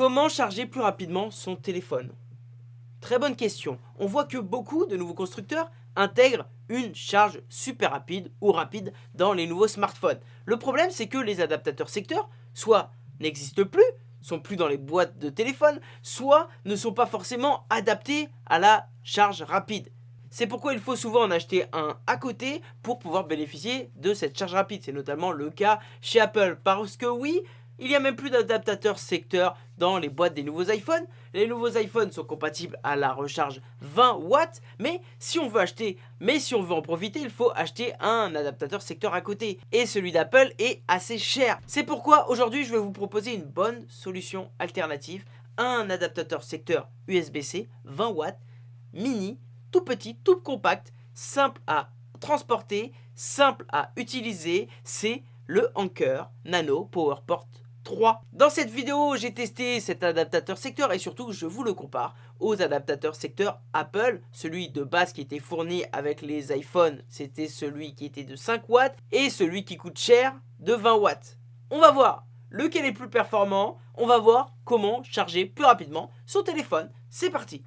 Comment charger plus rapidement son téléphone? Très bonne question. On voit que beaucoup de nouveaux constructeurs intègrent une charge super rapide ou rapide dans les nouveaux smartphones. Le problème, c'est que les adaptateurs secteurs, soit n'existent plus, sont plus dans les boîtes de téléphone, soit ne sont pas forcément adaptés à la charge rapide. C'est pourquoi il faut souvent en acheter un à côté pour pouvoir bénéficier de cette charge rapide. C'est notamment le cas chez Apple. Parce que oui, il n'y a même plus d'adaptateur secteur dans les boîtes des nouveaux iPhones. Les nouveaux iPhones sont compatibles à la recharge 20 watts, mais si on veut acheter, mais si on veut en profiter, il faut acheter un adaptateur secteur à côté. Et celui d'Apple est assez cher. C'est pourquoi aujourd'hui je vais vous proposer une bonne solution alternative, un adaptateur secteur USB-C 20 watts, mini, tout petit, tout compact, simple à transporter, simple à utiliser, c'est le Anker Nano PowerPort dans cette vidéo, j'ai testé cet adaptateur secteur et surtout, je vous le compare aux adaptateurs secteur Apple. Celui de base qui était fourni avec les iPhones, c'était celui qui était de 5 watts et celui qui coûte cher de 20 watts. On va voir lequel est plus performant, on va voir comment charger plus rapidement son téléphone. C'est parti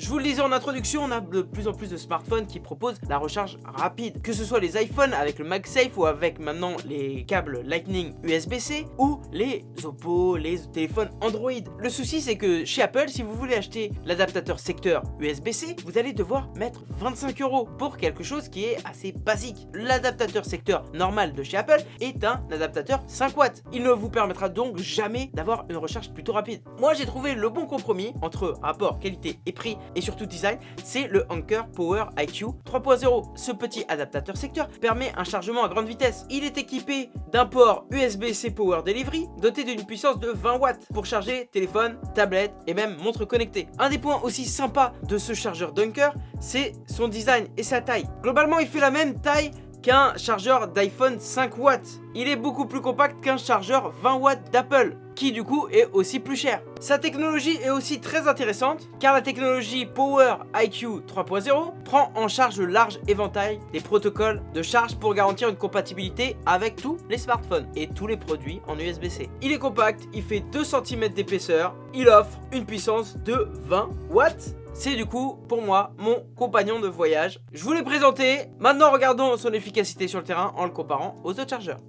Je vous le disais en introduction, on a de plus en plus de smartphones qui proposent la recharge rapide. Que ce soit les iPhones avec le MagSafe ou avec maintenant les câbles Lightning USB-C ou les Oppo, les téléphones Android. Le souci c'est que chez Apple, si vous voulez acheter l'adaptateur secteur USB-C, vous allez devoir mettre 25 euros pour quelque chose qui est assez basique. L'adaptateur secteur normal de chez Apple est un adaptateur 5 watts. Il ne vous permettra donc jamais d'avoir une recharge plutôt rapide. Moi j'ai trouvé le bon compromis entre rapport qualité et prix et surtout design, c'est le Anker Power IQ 3.0. Ce petit adaptateur secteur permet un chargement à grande vitesse. Il est équipé d'un port USB-C Power Delivery doté d'une puissance de 20 watts pour charger téléphone, tablette et même montre connectée. Un des points aussi sympas de ce chargeur Dunker, c'est son design et sa taille. Globalement, il fait la même taille qu'un chargeur d'iPhone 5 watts. Il est beaucoup plus compact qu'un chargeur 20 watts d'Apple qui du coup est aussi plus cher. Sa technologie est aussi très intéressante car la technologie Power IQ 3.0 prend en charge le large éventail des protocoles de charge pour garantir une compatibilité avec tous les smartphones et tous les produits en USB-C. Il est compact, il fait 2 cm d'épaisseur, il offre une puissance de 20 watts c'est du coup pour moi mon compagnon de voyage. Je vous l'ai présenté, maintenant regardons son efficacité sur le terrain en le comparant aux autres chargeurs.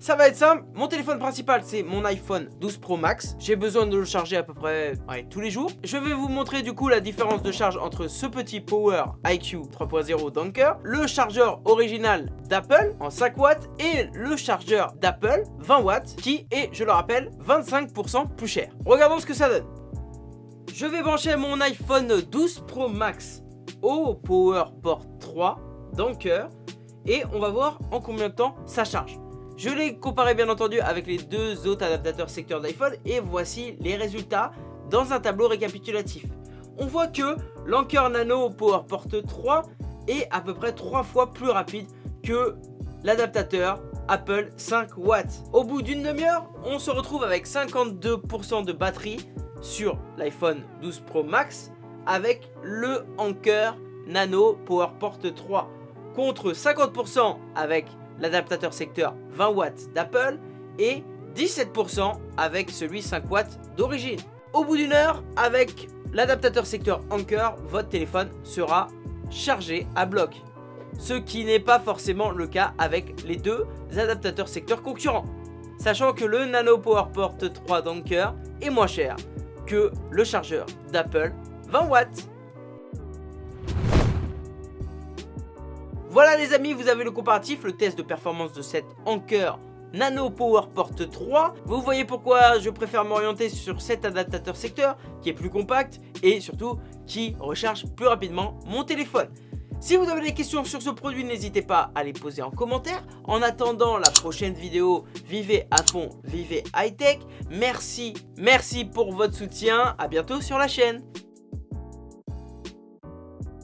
Ça va être simple, mon téléphone principal c'est mon iPhone 12 Pro Max. J'ai besoin de le charger à peu près tous les jours. Je vais vous montrer du coup la différence de charge entre ce petit Power IQ 3.0 Dunker Le chargeur original d'Apple en 5 watts Et le chargeur d'Apple 20 watts Qui est, je le rappelle, 25% plus cher. Regardons ce que ça donne. Je vais brancher mon iPhone 12 Pro Max au Power Port 3 Dunker Et on va voir en combien de temps ça charge je l'ai comparé bien entendu avec les deux autres adaptateurs secteur d'iPhone et voici les résultats dans un tableau récapitulatif. On voit que l'Anker Nano PowerPort 3 est à peu près 3 fois plus rapide que l'adaptateur Apple 5 watts. Au bout d'une demi-heure, on se retrouve avec 52% de batterie sur l'iPhone 12 Pro Max avec le Anker Nano PowerPort 3 contre 50% avec l'adaptateur secteur 20 watts d'Apple et 17% avec celui 5 watts d'origine. Au bout d'une heure, avec l'adaptateur secteur Anker, votre téléphone sera chargé à bloc. Ce qui n'est pas forcément le cas avec les deux adaptateurs secteur concurrents. Sachant que le Nano PowerPort 3 d'Anker est moins cher que le chargeur d'Apple 20 watts. Voilà les amis, vous avez le comparatif, le test de performance de cette Anker Nano PowerPort 3. Vous voyez pourquoi je préfère m'orienter sur cet adaptateur secteur qui est plus compact et surtout qui recharge plus rapidement mon téléphone. Si vous avez des questions sur ce produit, n'hésitez pas à les poser en commentaire. En attendant la prochaine vidéo, vivez à fond, vivez high tech. Merci, merci pour votre soutien. À bientôt sur la chaîne.